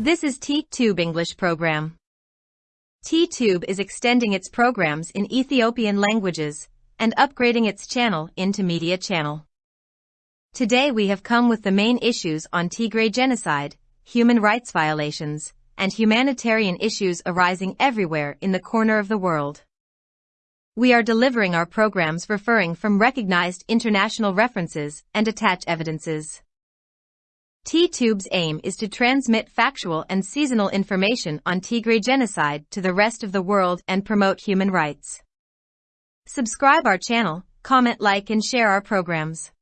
This is T-Tube English program. T-Tube is extending its programs in Ethiopian languages and upgrading its channel into media channel. Today we have come with the main issues on Tigray genocide, human rights violations, and humanitarian issues arising everywhere in the corner of the world. We are delivering our programs referring from recognized international references and attach evidences. T-Tube's aim is to transmit factual and seasonal information on Tigray genocide to the rest of the world and promote human rights. Subscribe our channel, comment like and share our programs.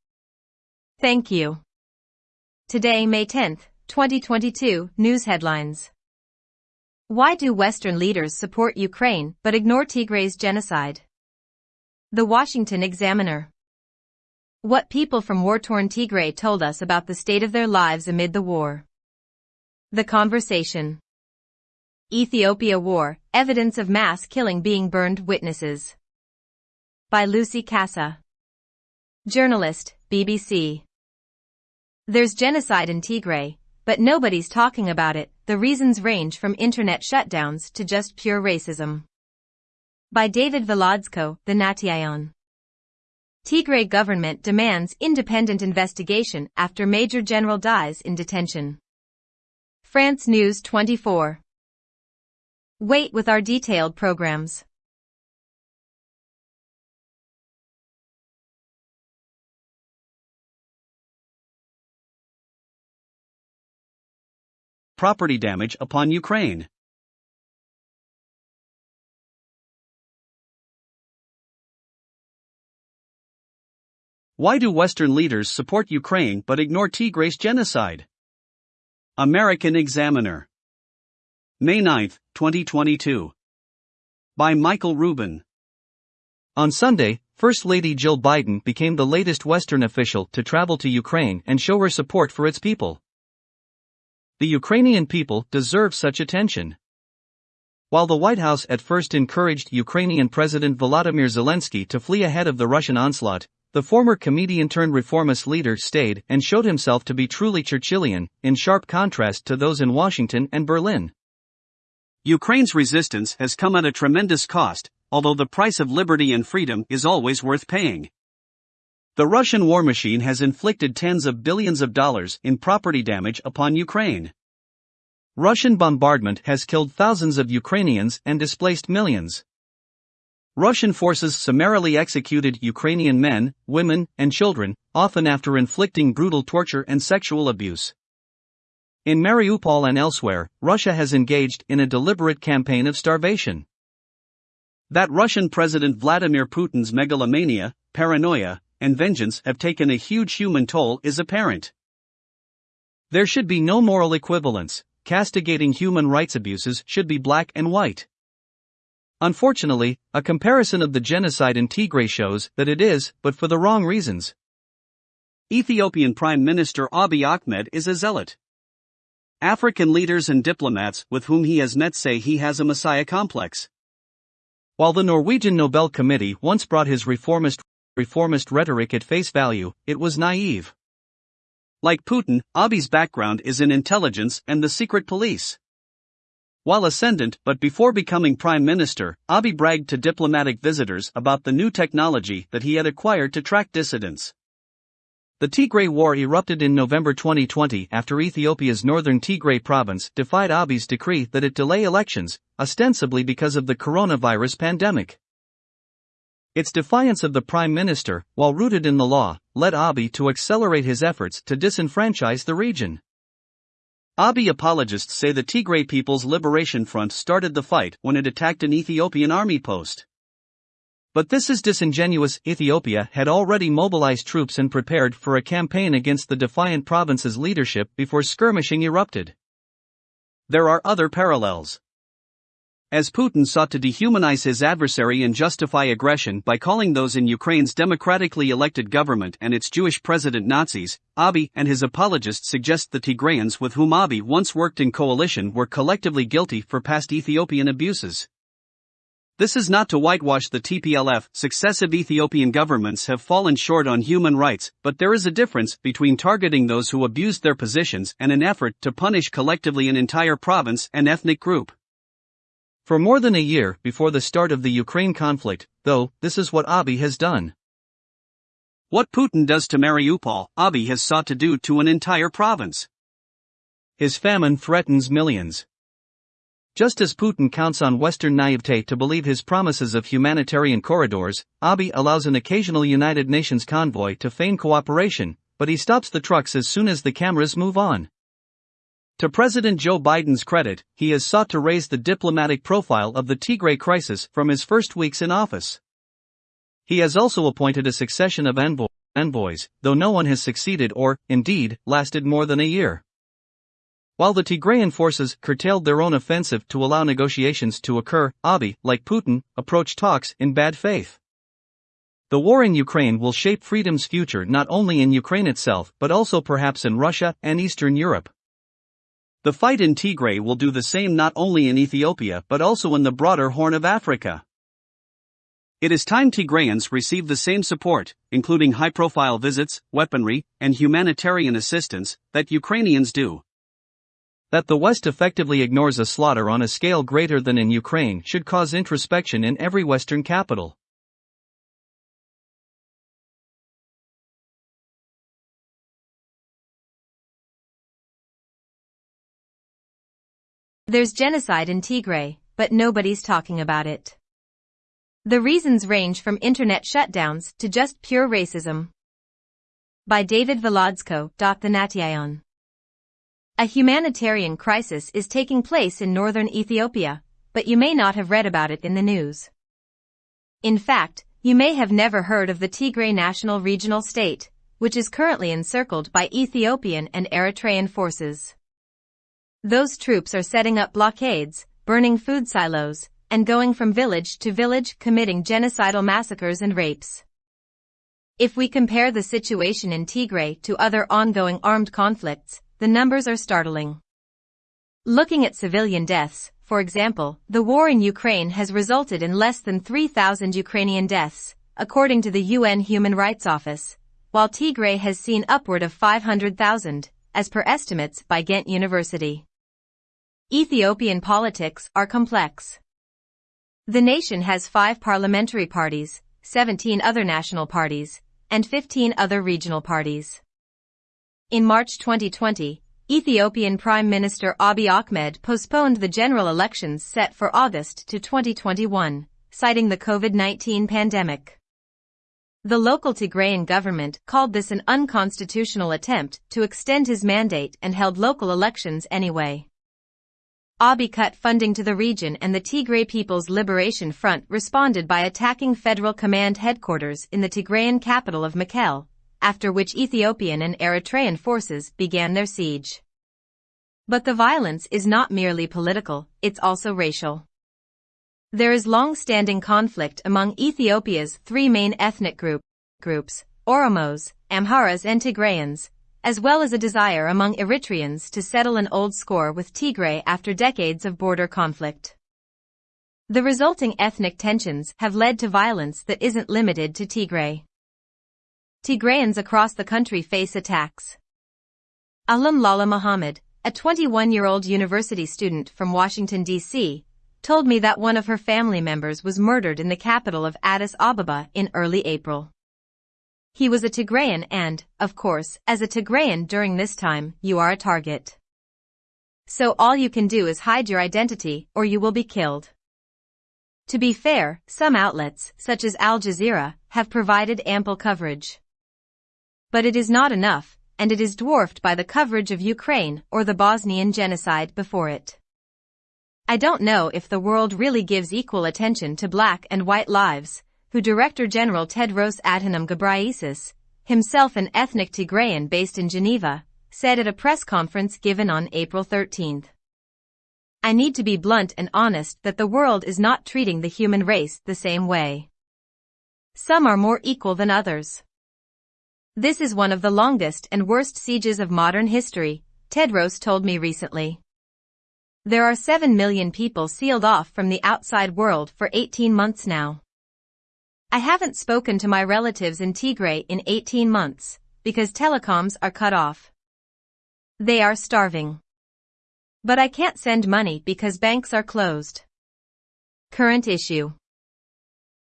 Thank you. Today May 10, 2022, news headlines. Why do Western leaders support Ukraine but ignore Tigray's genocide? The Washington Examiner what people from war-torn Tigray told us about the state of their lives amid the war. The Conversation Ethiopia War, Evidence of Mass Killing Being Burned Witnesses by Lucy Kassa Journalist, BBC There's genocide in Tigray, but nobody's talking about it. The reasons range from internet shutdowns to just pure racism. By David Veladzko, The Nation Tigray government demands independent investigation after Major General dies in detention. France News 24. Wait with our detailed programs. Property damage upon Ukraine. Why do Western leaders support Ukraine but ignore Tigray's genocide? American Examiner. May 9, 2022. By Michael Rubin. On Sunday, First Lady Jill Biden became the latest Western official to travel to Ukraine and show her support for its people. The Ukrainian people deserve such attention. While the White House at first encouraged Ukrainian President Volodymyr Zelensky to flee ahead of the Russian onslaught, the former comedian turned reformist leader stayed and showed himself to be truly Churchillian, in sharp contrast to those in Washington and Berlin. Ukraine's resistance has come at a tremendous cost, although the price of liberty and freedom is always worth paying. The Russian war machine has inflicted tens of billions of dollars in property damage upon Ukraine. Russian bombardment has killed thousands of Ukrainians and displaced millions. Russian forces summarily executed Ukrainian men, women, and children, often after inflicting brutal torture and sexual abuse. In Mariupol and elsewhere, Russia has engaged in a deliberate campaign of starvation. That Russian President Vladimir Putin's megalomania, paranoia, and vengeance have taken a huge human toll is apparent. There should be no moral equivalence, castigating human rights abuses should be black and white. Unfortunately, a comparison of the genocide in Tigray shows that it is, but for the wrong reasons. Ethiopian Prime Minister Abiy Ahmed is a zealot. African leaders and diplomats with whom he has met say he has a messiah complex. While the Norwegian Nobel Committee once brought his reformist, reformist rhetoric at face value, it was naive. Like Putin, Abiy's background is in intelligence and the secret police. While ascendant but before becoming prime minister, Abiy bragged to diplomatic visitors about the new technology that he had acquired to track dissidents. The Tigray War erupted in November 2020 after Ethiopia's northern Tigray province defied Abiy's decree that it delay elections, ostensibly because of the coronavirus pandemic. Its defiance of the prime minister, while rooted in the law, led Abiy to accelerate his efforts to disenfranchise the region. Abiy apologists say the Tigray People's Liberation Front started the fight when it attacked an Ethiopian army post. But this is disingenuous. Ethiopia had already mobilized troops and prepared for a campaign against the defiant province's leadership before skirmishing erupted. There are other parallels. As Putin sought to dehumanize his adversary and justify aggression by calling those in Ukraine's democratically elected government and its Jewish president Nazis, Abiy and his apologists suggest the Tigrayans with whom Abiy once worked in coalition were collectively guilty for past Ethiopian abuses. This is not to whitewash the TPLF, successive Ethiopian governments have fallen short on human rights, but there is a difference between targeting those who abused their positions and an effort to punish collectively an entire province and ethnic group. For more than a year before the start of the Ukraine conflict, though, this is what Abiy has done. What Putin does to Mariupol, Abiy has sought to do to an entire province. His famine threatens millions. Just as Putin counts on Western naivete to believe his promises of humanitarian corridors, Abiy allows an occasional United Nations convoy to feign cooperation, but he stops the trucks as soon as the cameras move on. To President Joe Biden's credit, he has sought to raise the diplomatic profile of the Tigray crisis from his first weeks in office. He has also appointed a succession of envoy- envoys, though no one has succeeded or, indeed, lasted more than a year. While the Tigrayan forces curtailed their own offensive to allow negotiations to occur, Abiy, like Putin, approached talks in bad faith. The war in Ukraine will shape freedom's future not only in Ukraine itself but also perhaps in Russia and Eastern Europe. The fight in Tigray will do the same not only in Ethiopia but also in the broader Horn of Africa. It is time Tigrayans receive the same support, including high profile visits, weaponry, and humanitarian assistance, that Ukrainians do. That the West effectively ignores a slaughter on a scale greater than in Ukraine should cause introspection in every Western capital. There's genocide in Tigray, but nobody's talking about it. The reasons range from internet shutdowns to just pure racism. By David Velodsko. Nation. A humanitarian crisis is taking place in northern Ethiopia, but you may not have read about it in the news. In fact, you may have never heard of the Tigray National Regional State, which is currently encircled by Ethiopian and Eritrean forces. Those troops are setting up blockades, burning food silos, and going from village to village committing genocidal massacres and rapes. If we compare the situation in Tigray to other ongoing armed conflicts, the numbers are startling. Looking at civilian deaths, for example, the war in Ukraine has resulted in less than 3,000 Ukrainian deaths, according to the UN Human Rights Office, while Tigray has seen upward of 500,000, as per estimates by Ghent University. Ethiopian politics are complex. The nation has five parliamentary parties, 17 other national parties, and 15 other regional parties. In March 2020, Ethiopian Prime Minister Abiy Ahmed postponed the general elections set for August to 2021, citing the COVID-19 pandemic. The local Tigrayan government called this an unconstitutional attempt to extend his mandate and held local elections anyway. Abiy cut funding to the region and the Tigray People's Liberation Front responded by attacking federal command headquarters in the Tigrayan capital of Mekelle, after which Ethiopian and Eritrean forces began their siege. But the violence is not merely political, it's also racial. There is long-standing conflict among Ethiopia's three main ethnic group, groups, Oromos, Amharas and Tigrayans, as well as a desire among Eritreans to settle an old score with Tigray after decades of border conflict. The resulting ethnic tensions have led to violence that isn't limited to Tigray. Tigrayans across the country face attacks. Alam Lala Muhammad, a 21-year-old university student from Washington, D.C., told me that one of her family members was murdered in the capital of Addis Ababa in early April. He was a Tigrayan and, of course, as a Tigrayan during this time, you are a target. So all you can do is hide your identity or you will be killed. To be fair, some outlets, such as Al Jazeera, have provided ample coverage. But it is not enough, and it is dwarfed by the coverage of Ukraine or the Bosnian genocide before it. I don't know if the world really gives equal attention to black and white lives, who Director General Tedros Adhanom Ghebreyesus, himself an ethnic Tigrayan based in Geneva, said at a press conference given on April 13. I need to be blunt and honest that the world is not treating the human race the same way. Some are more equal than others. This is one of the longest and worst sieges of modern history, Tedros told me recently. There are 7 million people sealed off from the outside world for 18 months now. I haven't spoken to my relatives in Tigray in 18 months, because telecoms are cut off. They are starving. But I can't send money because banks are closed. Current issue.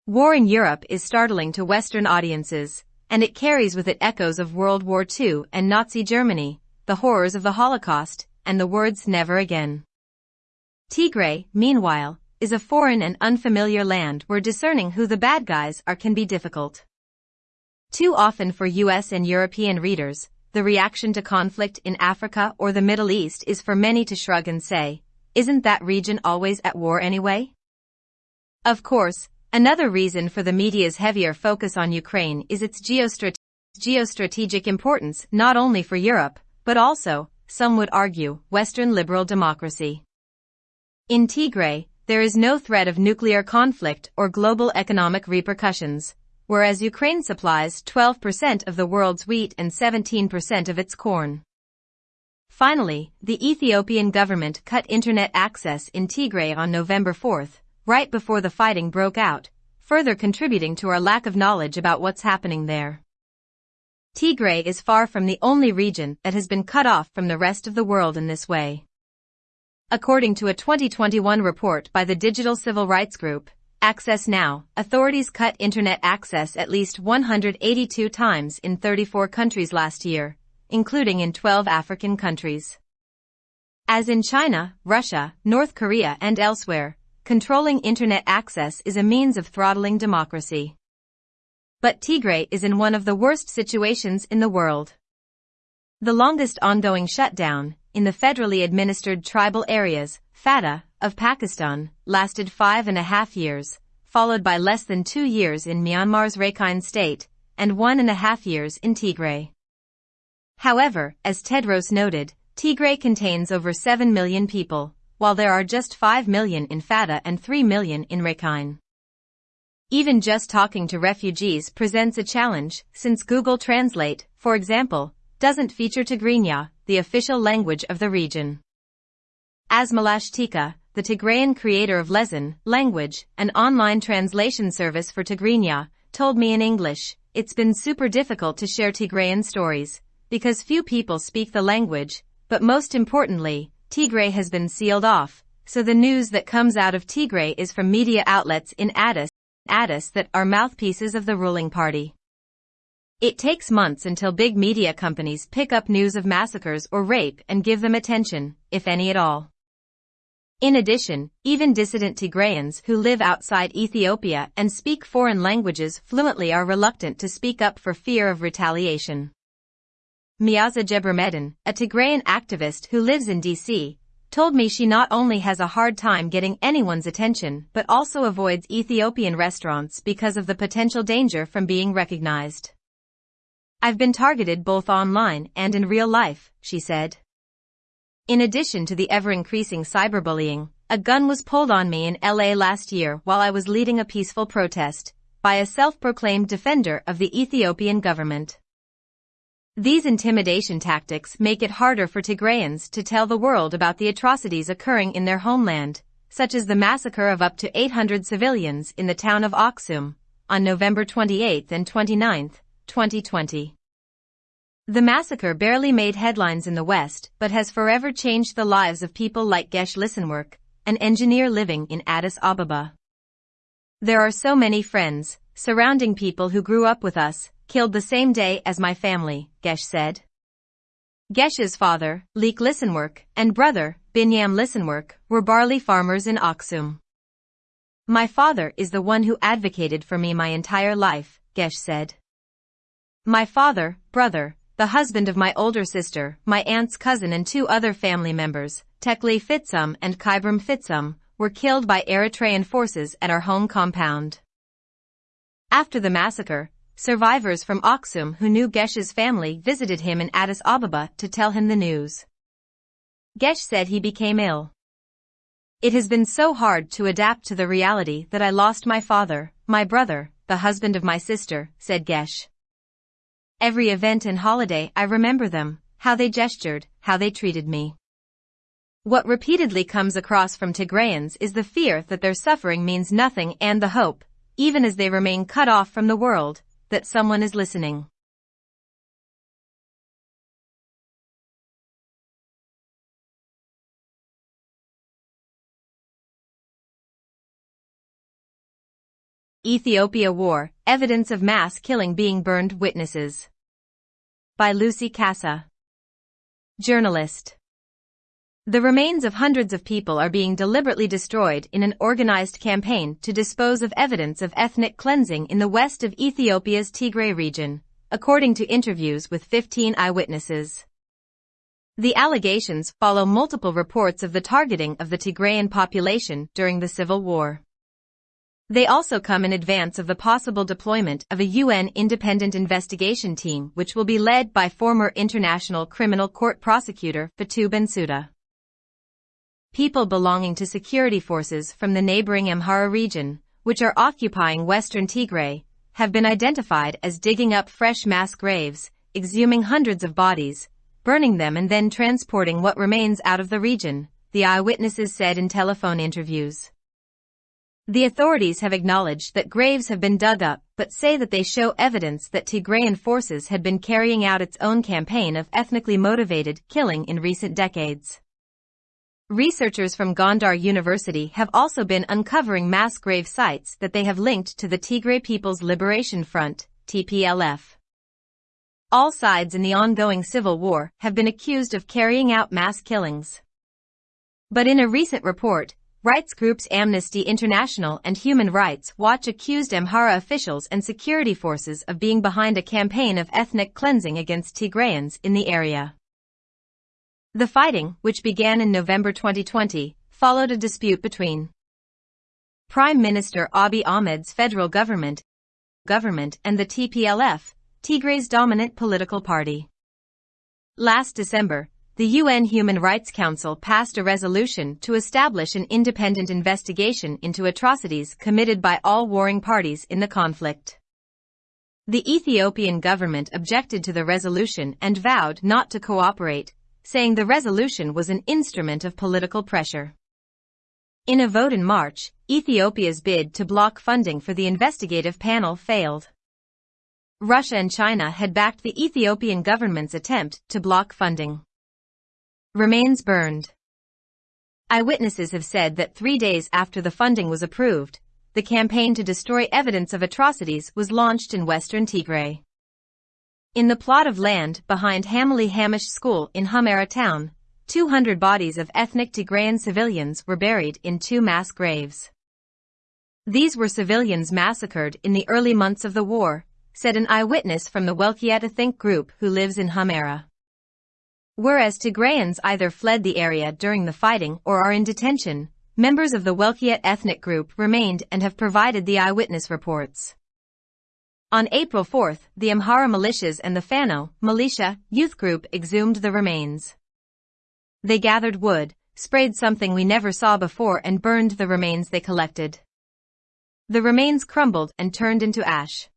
War in Europe is startling to Western audiences, and it carries with it echoes of World War II and Nazi Germany, the horrors of the Holocaust, and the words never again. Tigray, meanwhile, is a foreign and unfamiliar land where discerning who the bad guys are can be difficult. Too often for US and European readers, the reaction to conflict in Africa or the Middle East is for many to shrug and say, isn't that region always at war anyway? Of course, another reason for the media's heavier focus on Ukraine is its geostrat- geostrategic importance not only for Europe, but also, some would argue, Western liberal democracy. In Tigray, there is no threat of nuclear conflict or global economic repercussions, whereas Ukraine supplies 12% of the world's wheat and 17% of its corn. Finally, the Ethiopian government cut internet access in Tigray on November 4, right before the fighting broke out, further contributing to our lack of knowledge about what's happening there. Tigray is far from the only region that has been cut off from the rest of the world in this way. According to a 2021 report by the digital civil rights group, Access Now, authorities cut internet access at least 182 times in 34 countries last year, including in 12 African countries. As in China, Russia, North Korea and elsewhere, controlling internet access is a means of throttling democracy. But Tigray is in one of the worst situations in the world. The longest ongoing shutdown, in the federally administered tribal areas, FATA, of Pakistan, lasted five and a half years, followed by less than two years in Myanmar's Rakhine state, and one and a half years in Tigray. However, as Tedros noted, Tigray contains over 7 million people, while there are just 5 million in FATA and 3 million in Rakhine. Even just talking to refugees presents a challenge, since Google Translate, for example, doesn't feature Tigrinya, the official language of the region. Asmelash Teka, the Tigrayan creator of Lesan, language, an online translation service for Tigrinya, told me in English, it's been super difficult to share Tigrayan stories, because few people speak the language, but most importantly, Tigray has been sealed off, so the news that comes out of Tigray is from media outlets in Addis, Addis that are mouthpieces of the ruling party. It takes months until big media companies pick up news of massacres or rape and give them attention, if any at all. In addition, even dissident Tigrayans who live outside Ethiopia and speak foreign languages fluently are reluctant to speak up for fear of retaliation. Miaza Gebremedin, a Tigrayan activist who lives in DC, told me she not only has a hard time getting anyone's attention but also avoids Ethiopian restaurants because of the potential danger from being recognized. I've been targeted both online and in real life, she said. In addition to the ever-increasing cyberbullying, a gun was pulled on me in LA last year while I was leading a peaceful protest by a self-proclaimed defender of the Ethiopian government. These intimidation tactics make it harder for Tigrayans to tell the world about the atrocities occurring in their homeland, such as the massacre of up to 800 civilians in the town of Aksum on November 28 and 29, 2020. The massacre barely made headlines in the West but has forever changed the lives of people like Gesh Listenwork, an engineer living in Addis Ababa. There are so many friends, surrounding people who grew up with us, killed the same day as my family, Gesh said. Gesh's father, Leek Listenwork, and brother, Binyam Listenwork, were barley farmers in Aksum. My father is the one who advocated for me my entire life, Gesh said. My father, brother, the husband of my older sister, my aunt's cousin and two other family members, Tekle Fitsum and Kybram Fitsum, were killed by Eritrean forces at our home compound. After the massacre, survivors from Aksum who knew Gesh's family visited him in Addis Ababa to tell him the news. Gesh said he became ill. It has been so hard to adapt to the reality that I lost my father, my brother, the husband of my sister, said Gesh. Every event and holiday I remember them, how they gestured, how they treated me. What repeatedly comes across from Tigrayans is the fear that their suffering means nothing and the hope, even as they remain cut off from the world, that someone is listening. Ethiopia War, Evidence of Mass Killing Being Burned Witnesses. By Lucy Kassa. Journalist. The remains of hundreds of people are being deliberately destroyed in an organized campaign to dispose of evidence of ethnic cleansing in the west of Ethiopia's Tigray region, according to interviews with 15 eyewitnesses. The allegations follow multiple reports of the targeting of the Tigrayan population during the civil war. They also come in advance of the possible deployment of a UN independent investigation team which will be led by former International Criminal Court prosecutor Fatou Bensouda. People belonging to security forces from the neighboring Amhara region, which are occupying western Tigray, have been identified as digging up fresh mass graves, exhuming hundreds of bodies, burning them and then transporting what remains out of the region, the eyewitnesses said in telephone interviews. The authorities have acknowledged that graves have been dug up, but say that they show evidence that Tigrayan forces had been carrying out its own campaign of ethnically motivated killing in recent decades. Researchers from Gondar University have also been uncovering mass grave sites that they have linked to the Tigray People's Liberation Front, TPLF. All sides in the ongoing civil war have been accused of carrying out mass killings. But in a recent report, Rights groups Amnesty International and Human Rights Watch accused Amhara officials and security forces of being behind a campaign of ethnic cleansing against Tigrayans in the area. The fighting, which began in November 2020, followed a dispute between Prime Minister Abiy Ahmed's federal government, government and the TPLF, Tigray's dominant political party. Last December, the UN Human Rights Council passed a resolution to establish an independent investigation into atrocities committed by all warring parties in the conflict. The Ethiopian government objected to the resolution and vowed not to cooperate, saying the resolution was an instrument of political pressure. In a vote in March, Ethiopia's bid to block funding for the investigative panel failed. Russia and China had backed the Ethiopian government's attempt to block funding. Remains burned. Eyewitnesses have said that three days after the funding was approved, the campaign to destroy evidence of atrocities was launched in western Tigray. In the plot of land behind Hamali Hamish School in Humera town, 200 bodies of ethnic Tigrayan civilians were buried in two mass graves. These were civilians massacred in the early months of the war, said an eyewitness from the Welkiet ethnic group who lives in Humera. Whereas Tigrayans either fled the area during the fighting or are in detention, members of the Welkiet ethnic group remained and have provided the eyewitness reports. On April 4, the Amhara militias and the Fano militia youth group exhumed the remains. They gathered wood, sprayed something we never saw before and burned the remains they collected. The remains crumbled and turned into ash.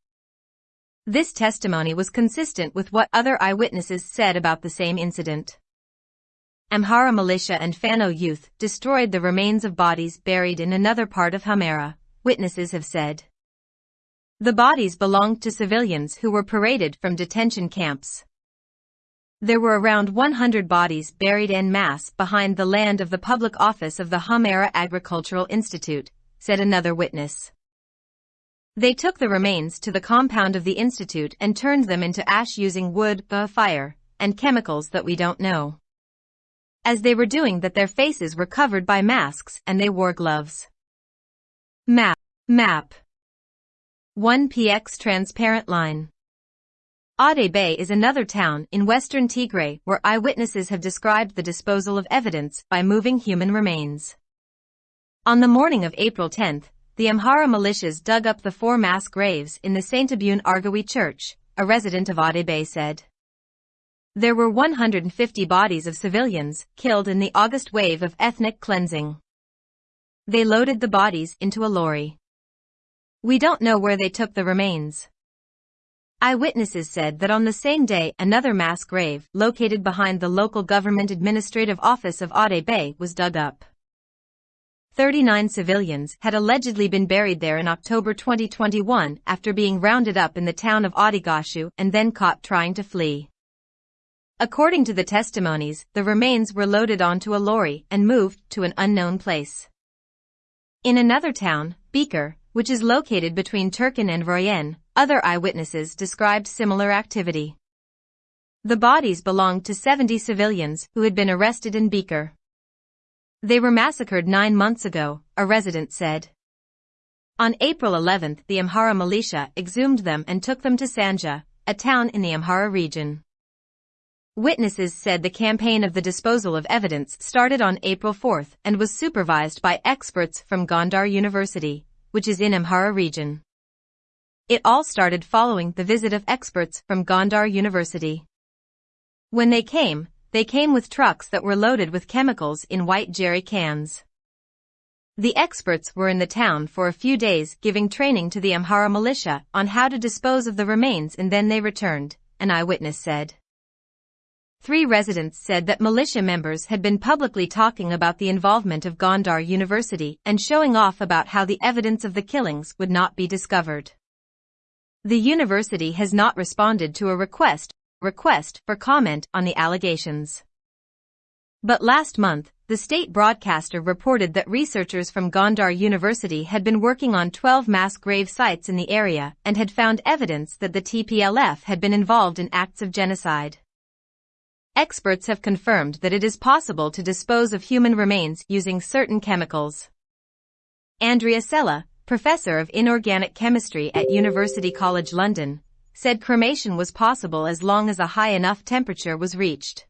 This testimony was consistent with what other eyewitnesses said about the same incident. Amhara militia and Fano youth destroyed the remains of bodies buried in another part of Humera, witnesses have said. The bodies belonged to civilians who were paraded from detention camps. There were around 100 bodies buried en masse behind the land of the public office of the Humera Agricultural Institute, said another witness. They took the remains to the compound of the institute and turned them into ash using wood, fire, and chemicals that we don't know. As they were doing that their faces were covered by masks and they wore gloves. Map. Map. 1px transparent line. Ade Bay is another town in western Tigray where eyewitnesses have described the disposal of evidence by moving human remains. On the morning of April 10, the Amhara militias dug up the four mass graves in the St. Abune Argawi church, a resident of Bay said. There were 150 bodies of civilians killed in the August wave of ethnic cleansing. They loaded the bodies into a lorry. We don't know where they took the remains. Eyewitnesses said that on the same day another mass grave, located behind the local government administrative office of Ade Bay, was dug up. 39 civilians had allegedly been buried there in October 2021 after being rounded up in the town of Adigashu and then caught trying to flee. According to the testimonies, the remains were loaded onto a lorry and moved to an unknown place. In another town, Beaker, which is located between Turkin and Royen, other eyewitnesses described similar activity. The bodies belonged to 70 civilians who had been arrested in Beaker. They were massacred nine months ago, a resident said. On April 11, the Amhara militia exhumed them and took them to Sanja, a town in the Amhara region. Witnesses said the campaign of the disposal of evidence started on April 4 and was supervised by experts from Gondar University, which is in Amhara region. It all started following the visit of experts from Gondar University. When they came, they came with trucks that were loaded with chemicals in white jerry cans. The experts were in the town for a few days giving training to the Amhara militia on how to dispose of the remains and then they returned, an eyewitness said. Three residents said that militia members had been publicly talking about the involvement of Gondar University and showing off about how the evidence of the killings would not be discovered. The university has not responded to a request, request for comment on the allegations. But last month, the state broadcaster reported that researchers from Gondar University had been working on 12 mass grave sites in the area and had found evidence that the TPLF had been involved in acts of genocide. Experts have confirmed that it is possible to dispose of human remains using certain chemicals. Andrea Sella, professor of inorganic chemistry at University College London, said cremation was possible as long as a high enough temperature was reached.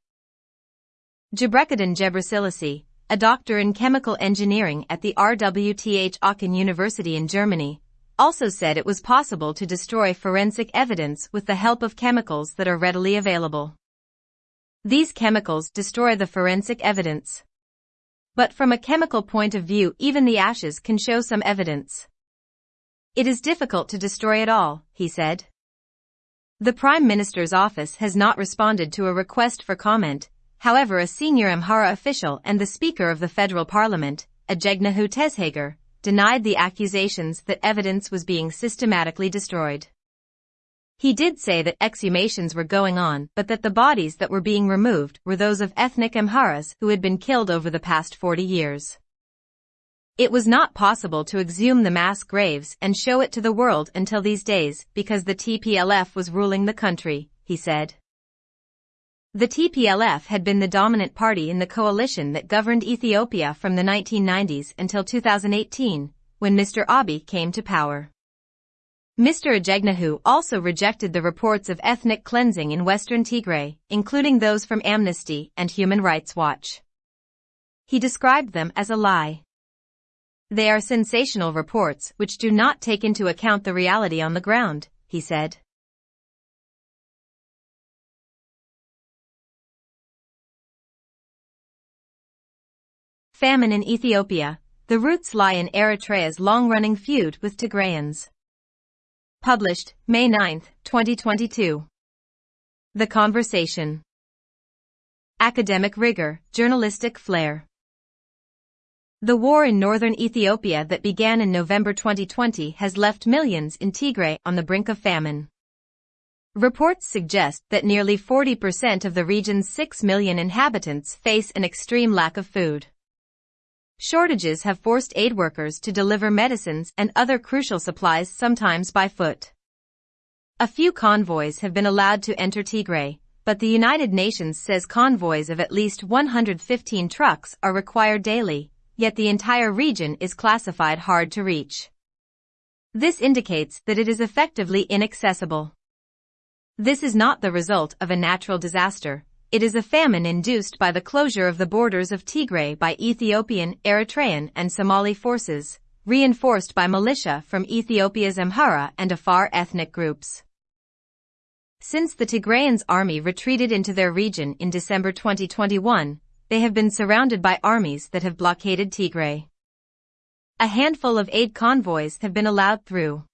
Gebrekedin Gebrselassie, a doctor in chemical engineering at the RWTH Aachen University in Germany, also said it was possible to destroy forensic evidence with the help of chemicals that are readily available. These chemicals destroy the forensic evidence. But from a chemical point of view even the ashes can show some evidence. It is difficult to destroy it all, he said. The Prime Minister's office has not responded to a request for comment, however a senior Amhara official and the Speaker of the Federal Parliament, Ajegnahu Teshager, denied the accusations that evidence was being systematically destroyed. He did say that exhumations were going on but that the bodies that were being removed were those of ethnic Amharas who had been killed over the past 40 years. It was not possible to exhume the mass graves and show it to the world until these days because the TPLF was ruling the country, he said. The TPLF had been the dominant party in the coalition that governed Ethiopia from the 1990s until 2018, when Mr. Abiy came to power. Mr. Ajegnahu also rejected the reports of ethnic cleansing in western Tigray, including those from Amnesty and Human Rights Watch. He described them as a lie. They are sensational reports which do not take into account the reality on the ground, he said. Famine in Ethiopia. The roots lie in Eritrea's long-running feud with Tigrayans. Published May 9, 2022. The Conversation. Academic rigor, journalistic flair. The war in northern Ethiopia that began in November 2020 has left millions in Tigray on the brink of famine. Reports suggest that nearly 40% of the region's 6 million inhabitants face an extreme lack of food. Shortages have forced aid workers to deliver medicines and other crucial supplies sometimes by foot. A few convoys have been allowed to enter Tigray, but the United Nations says convoys of at least 115 trucks are required daily, yet the entire region is classified hard to reach. This indicates that it is effectively inaccessible. This is not the result of a natural disaster, it is a famine induced by the closure of the borders of Tigray by Ethiopian, Eritrean and Somali forces, reinforced by militia from Ethiopia's Amhara and Afar ethnic groups. Since the Tigrayans' army retreated into their region in December 2021, they have been surrounded by armies that have blockaded Tigray. A handful of aid convoys have been allowed through.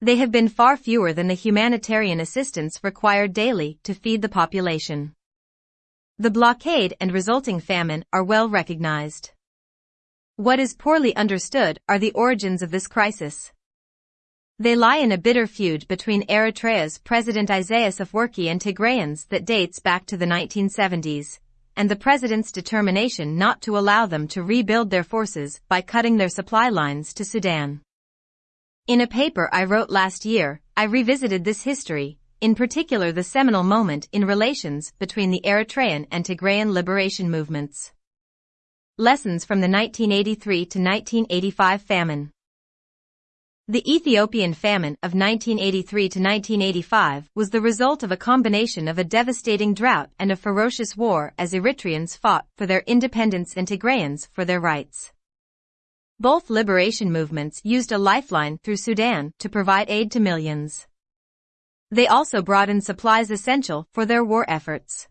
They have been far fewer than the humanitarian assistance required daily to feed the population. The blockade and resulting famine are well recognized. What is poorly understood are the origins of this crisis. They lie in a bitter feud between Eritrea's President Isaias Afwerki and Tigrayans that dates back to the 1970s, and the president's determination not to allow them to rebuild their forces by cutting their supply lines to Sudan. In a paper I wrote last year, I revisited this history, in particular the seminal moment in relations between the Eritrean and Tigrayan liberation movements. Lessons from the 1983 to 1985 famine. The Ethiopian famine of 1983 to 1985 was the result of a combination of a devastating drought and a ferocious war as Eritreans fought for their independence and Tigrayans for their rights. Both liberation movements used a lifeline through Sudan to provide aid to millions. They also brought in supplies essential for their war efforts.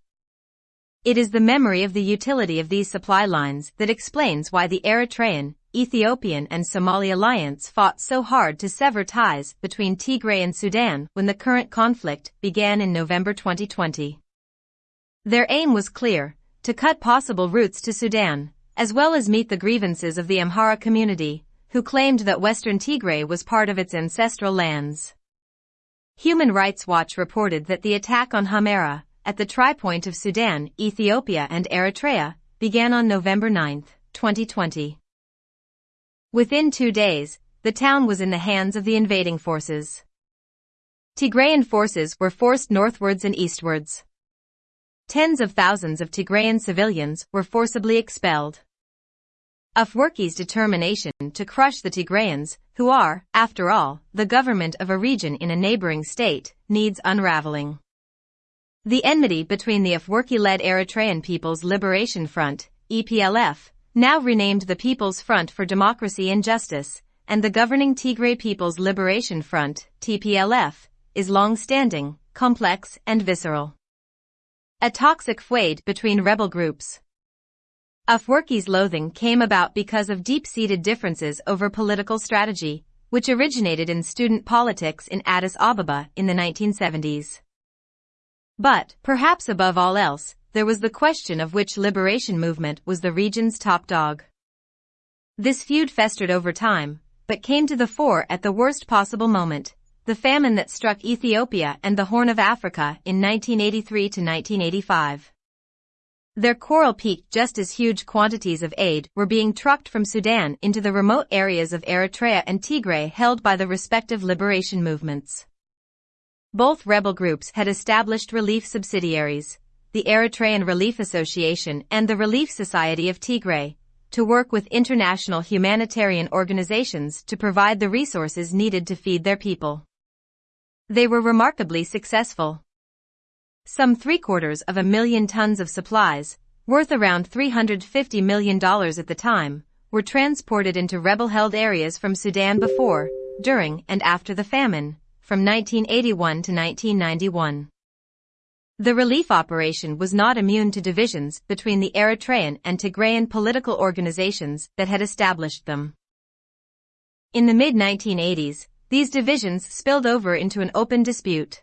It is the memory of the utility of these supply lines that explains why the Eritrean, Ethiopian and Somali alliance fought so hard to sever ties between Tigray and Sudan when the current conflict began in November 2020. Their aim was clear, to cut possible routes to Sudan, as well as meet the grievances of the Amhara community, who claimed that Western Tigray was part of its ancestral lands. Human Rights Watch reported that the attack on Humera, at the tripoint of Sudan, Ethiopia and Eritrea, began on November 9, 2020. Within two days, the town was in the hands of the invading forces. Tigrayan forces were forced northwards and eastwards. Tens of thousands of Tigrayan civilians were forcibly expelled. Afwerki's determination to crush the Tigrayans, who are, after all, the government of a region in a neighboring state, needs unraveling. The enmity between the Afwerki-led Eritrean People's Liberation Front, EPLF, now renamed the People's Front for Democracy and Justice, and the governing Tigray People's Liberation Front, TPLF, is long-standing, complex, and visceral. A toxic feud between rebel groups. Afwerki's loathing came about because of deep-seated differences over political strategy, which originated in student politics in Addis Ababa in the 1970s. But, perhaps above all else, there was the question of which liberation movement was the region's top dog. This feud festered over time, but came to the fore at the worst possible moment, the famine that struck Ethiopia and the Horn of Africa in 1983 to 1985. Their quarrel peaked just as huge quantities of aid were being trucked from Sudan into the remote areas of Eritrea and Tigray held by the respective liberation movements. Both rebel groups had established relief subsidiaries, the Eritrean Relief Association and the Relief Society of Tigray, to work with international humanitarian organizations to provide the resources needed to feed their people. They were remarkably successful. Some three quarters of a million tons of supplies, worth around $350 million at the time, were transported into rebel-held areas from Sudan before, during and after the famine, from 1981 to 1991. The relief operation was not immune to divisions between the Eritrean and Tigrayan political organizations that had established them. In the mid-1980s, these divisions spilled over into an open dispute.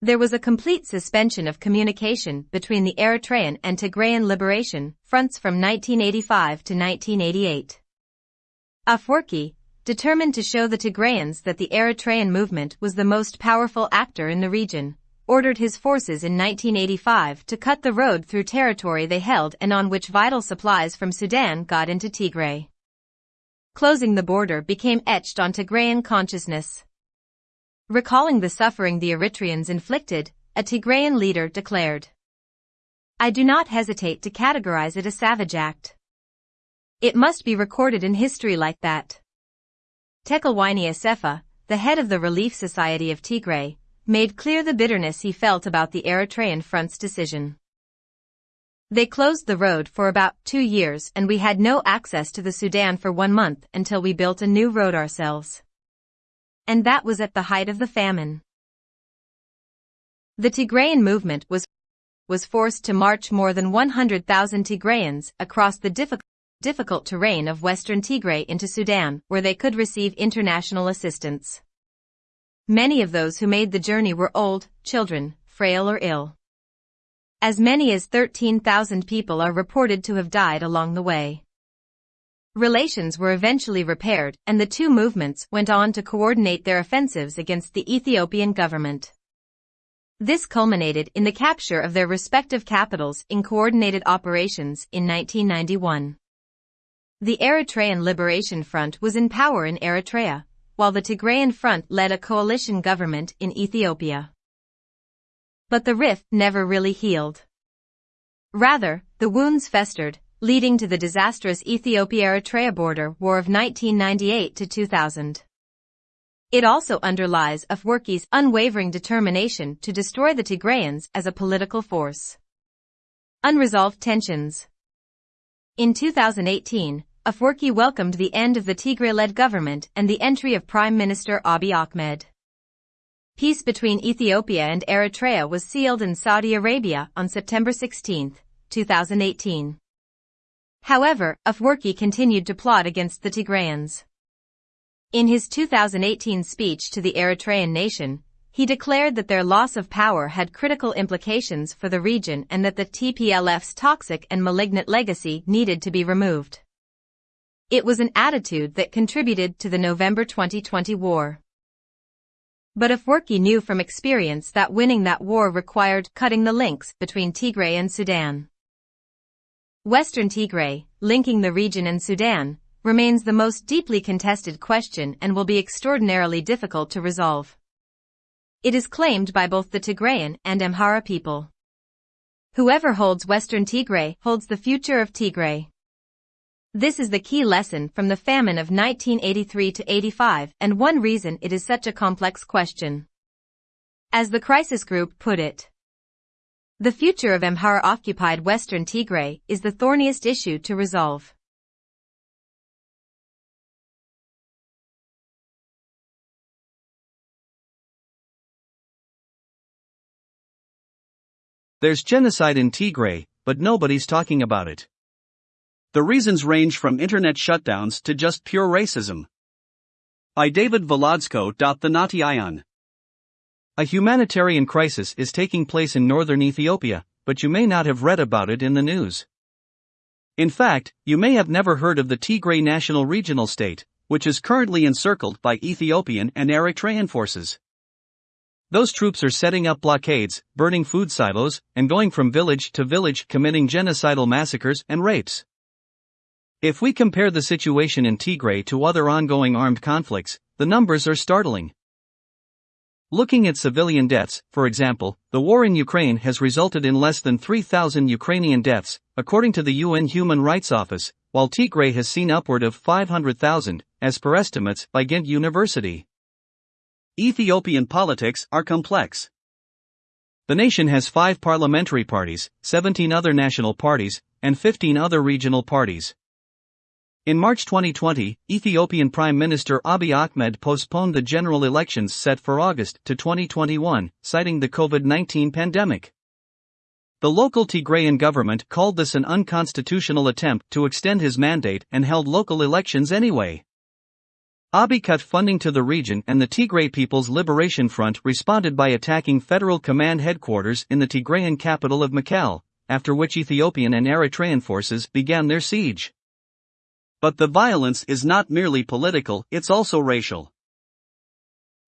There was a complete suspension of communication between the Eritrean and Tigrayan liberation fronts from 1985 to 1988. Afwerki, determined to show the Tigrayans that the Eritrean movement was the most powerful actor in the region, ordered his forces in 1985 to cut the road through territory they held and on which vital supplies from Sudan got into Tigray. Closing the border became etched on Tigrayan consciousness. Recalling the suffering the Eritreans inflicted, a Tigrayan leader declared, I do not hesitate to categorize it a savage act. It must be recorded in history like that. Tekelwini Asefa, the head of the Relief Society of Tigray, made clear the bitterness he felt about the Eritrean front's decision. They closed the road for about two years and we had no access to the Sudan for one month until we built a new road ourselves. And that was at the height of the famine. The Tigrayan movement was was forced to march more than 100,000 Tigrayans across the difficult, difficult terrain of western Tigray into Sudan, where they could receive international assistance. Many of those who made the journey were old, children, frail or ill. As many as 13,000 people are reported to have died along the way. Relations were eventually repaired and the two movements went on to coordinate their offensives against the Ethiopian government. This culminated in the capture of their respective capitals in coordinated operations in 1991. The Eritrean Liberation Front was in power in Eritrea, while the Tigrayan Front led a coalition government in Ethiopia. But the rift never really healed. Rather, the wounds festered, leading to the disastrous Ethiopia-Eritrea border war of 1998 to 2000. It also underlies Afwerki's unwavering determination to destroy the Tigrayans as a political force. Unresolved tensions. In 2018, Afwerki welcomed the end of the Tigray-led government and the entry of Prime Minister Abiy Ahmed. Peace between Ethiopia and Eritrea was sealed in Saudi Arabia on September 16, 2018. However, Afwerki continued to plot against the Tigrayans. In his 2018 speech to the Eritrean nation, he declared that their loss of power had critical implications for the region and that the TPLF's toxic and malignant legacy needed to be removed. It was an attitude that contributed to the November 2020 war. But if Afwerki knew from experience that winning that war required cutting the links between Tigray and Sudan. Western Tigray, linking the region and Sudan, remains the most deeply contested question and will be extraordinarily difficult to resolve. It is claimed by both the Tigrayan and Amhara people. Whoever holds Western Tigray holds the future of Tigray. This is the key lesson from the famine of 1983 to 85 and one reason it is such a complex question. As the crisis group put it, the future of Amhara-occupied Western Tigray is the thorniest issue to resolve. There's genocide in Tigray, but nobody's talking about it. The reasons range from internet shutdowns to just pure racism. By David Volodzko. The Nati Ion. A humanitarian crisis is taking place in northern Ethiopia, but you may not have read about it in the news. In fact, you may have never heard of the Tigray National Regional State, which is currently encircled by Ethiopian and Eritrean forces. Those troops are setting up blockades, burning food silos, and going from village to village committing genocidal massacres and rapes. If we compare the situation in Tigray to other ongoing armed conflicts, the numbers are startling. Looking at civilian deaths, for example, the war in Ukraine has resulted in less than 3,000 Ukrainian deaths, according to the UN Human Rights Office, while Tigray has seen upward of 500,000, as per estimates by Ghent University. Ethiopian politics are complex. The nation has five parliamentary parties, 17 other national parties, and 15 other regional parties. In March 2020, Ethiopian Prime Minister Abiy Ahmed postponed the general elections set for August to 2021, citing the COVID 19 pandemic. The local Tigrayan government called this an unconstitutional attempt to extend his mandate and held local elections anyway. Abiy cut funding to the region and the Tigray People's Liberation Front responded by attacking federal command headquarters in the Tigrayan capital of Mekelle, after which Ethiopian and Eritrean forces began their siege. But the violence is not merely political, it's also racial.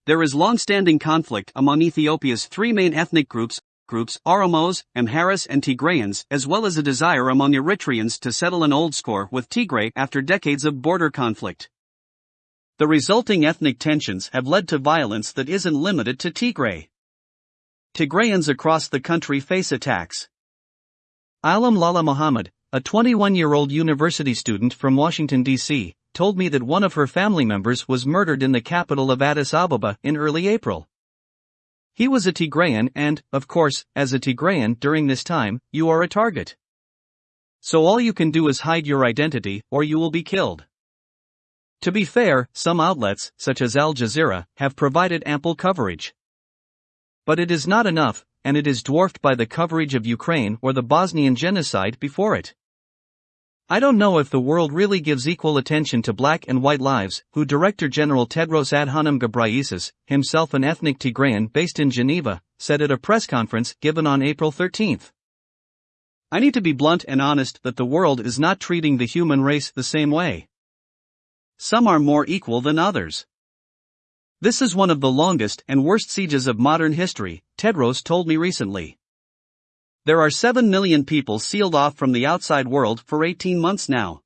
There is long-standing conflict among Ethiopia's three main ethnic groups, groups Oromos, Amharas and Tigrayans, as well as a desire among Eritreans to settle an old score with Tigray after decades of border conflict. The resulting ethnic tensions have led to violence that isn't limited to Tigray. Tigrayans across the country face attacks. Alam Lala Muhammad, a 21 year old university student from Washington, D.C., told me that one of her family members was murdered in the capital of Addis Ababa in early April. He was a Tigrayan, and, of course, as a Tigrayan during this time, you are a target. So all you can do is hide your identity, or you will be killed. To be fair, some outlets, such as Al Jazeera, have provided ample coverage. But it is not enough, and it is dwarfed by the coverage of Ukraine or the Bosnian genocide before it. I don't know if the world really gives equal attention to black and white lives, who Director General Tedros Adhanom Ghebreyesus, himself an ethnic Tigrayan based in Geneva, said at a press conference given on April 13. I need to be blunt and honest that the world is not treating the human race the same way. Some are more equal than others. This is one of the longest and worst sieges of modern history, Tedros told me recently. There are 7 million people sealed off from the outside world for 18 months now.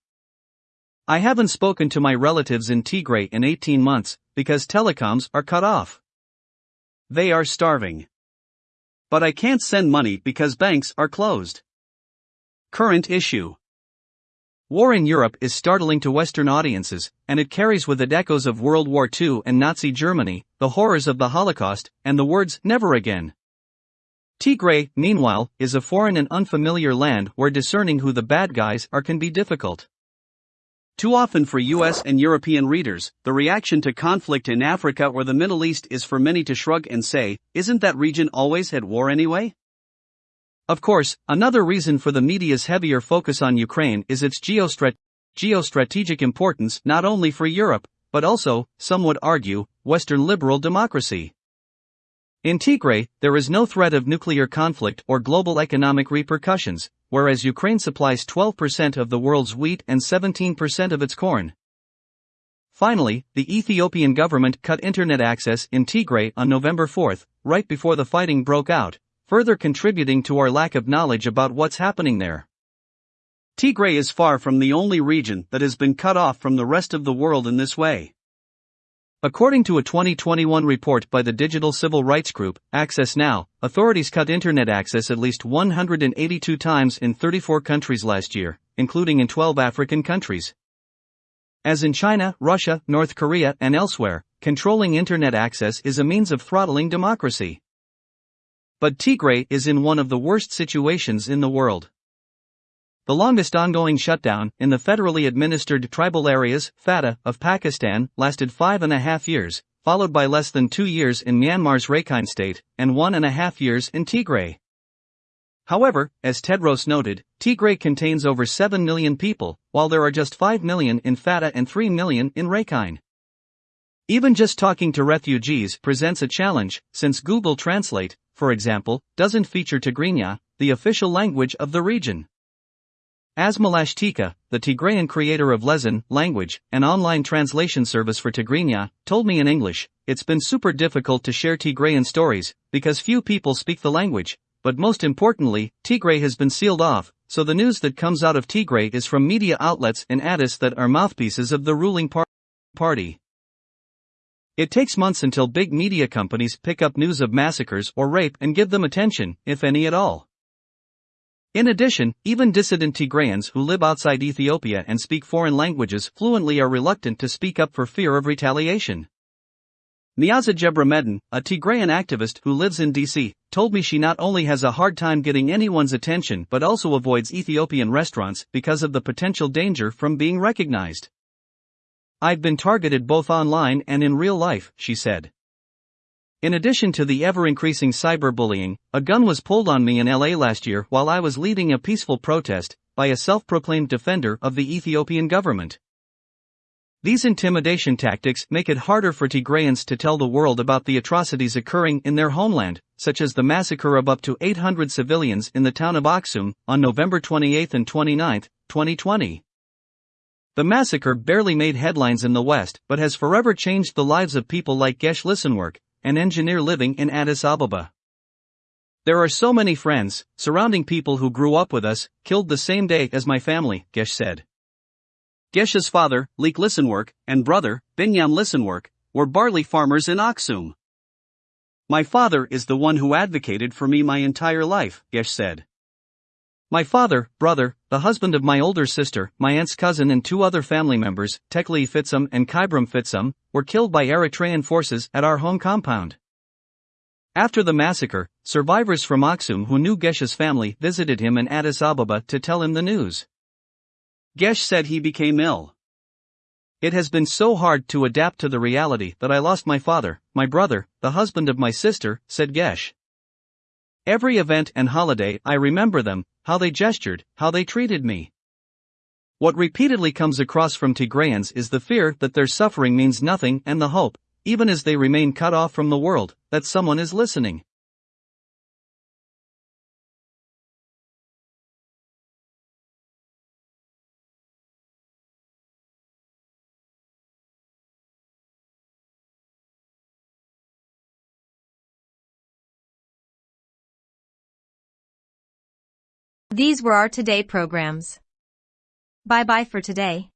I haven't spoken to my relatives in Tigray in 18 months because telecoms are cut off. They are starving. But I can't send money because banks are closed. Current issue War in Europe is startling to Western audiences, and it carries with it echoes of World War II and Nazi Germany, the horrors of the Holocaust, and the words never again. Tigray, meanwhile, is a foreign and unfamiliar land where discerning who the bad guys are can be difficult. Too often for US and European readers, the reaction to conflict in Africa or the Middle East is for many to shrug and say, isn't that region always at war anyway? Of course, another reason for the media's heavier focus on Ukraine is its geostrat- geostrategic importance not only for Europe, but also, some would argue, Western liberal democracy. In Tigray, there is no threat of nuclear conflict or global economic repercussions, whereas Ukraine supplies 12% of the world's wheat and 17% of its corn. Finally, the Ethiopian government cut internet access in Tigray on November 4, right before the fighting broke out, further contributing to our lack of knowledge about what's happening there. Tigray is far from the only region that has been cut off from the rest of the world in this way. According to a 2021 report by the digital civil rights group, Access Now, authorities cut internet access at least 182 times in 34 countries last year, including in 12 African countries. As in China, Russia, North Korea, and elsewhere, controlling internet access is a means of throttling democracy. But Tigray is in one of the worst situations in the world. The longest ongoing shutdown in the federally administered tribal areas, FATA, of Pakistan, lasted five and a half years, followed by less than two years in Myanmar's Rakhine state, and one and a half years in Tigray. However, as Tedros noted, Tigray contains over 7 million people, while there are just 5 million in FATA and 3 million in Rakhine. Even just talking to refugees presents a challenge, since Google Translate, for example, doesn't feature Tigrinya, the official language of the region. Asmelash Teka, the Tigrayan creator of Lesan language, an online translation service for Tigrinya, told me in English, it's been super difficult to share Tigrayan stories, because few people speak the language, but most importantly, Tigray has been sealed off, so the news that comes out of Tigray is from media outlets in Addis that are mouthpieces of the ruling par- party. It takes months until big media companies pick up news of massacres or rape and give them attention, if any at all. In addition, even dissident Tigrayans who live outside Ethiopia and speak foreign languages fluently are reluctant to speak up for fear of retaliation. Niaza Jebremedin, a Tigrayan activist who lives in DC, told me she not only has a hard time getting anyone's attention but also avoids Ethiopian restaurants because of the potential danger from being recognized. I've been targeted both online and in real life, she said. In addition to the ever increasing cyberbullying, a gun was pulled on me in LA last year while I was leading a peaceful protest by a self proclaimed defender of the Ethiopian government. These intimidation tactics make it harder for Tigrayans to tell the world about the atrocities occurring in their homeland, such as the massacre of up to 800 civilians in the town of Aksum on November 28 and 29, 2020. The massacre barely made headlines in the West but has forever changed the lives of people like Gesh Lisenwerk, an engineer living in Addis Ababa. There are so many friends, surrounding people who grew up with us, killed the same day as my family, Gesh said. Gesh's father, Leek Lisenwerk, and brother, Binyam Lisenwerk, were barley farmers in Aksum. My father is the one who advocated for me my entire life, Gesh said. My father, brother, the husband of my older sister, my aunt's cousin, and two other family members, Tekli Fitsum and Kybram Fitsum, were killed by Eritrean forces at our home compound. After the massacre, survivors from Aksum who knew Gesh's family visited him in Addis Ababa to tell him the news. Gesh said he became ill. It has been so hard to adapt to the reality that I lost my father, my brother, the husband of my sister, said Gesh. Every event and holiday I remember them, how they gestured, how they treated me. What repeatedly comes across from Tigrayans is the fear that their suffering means nothing and the hope, even as they remain cut off from the world, that someone is listening. These were our today programs. Bye bye for today.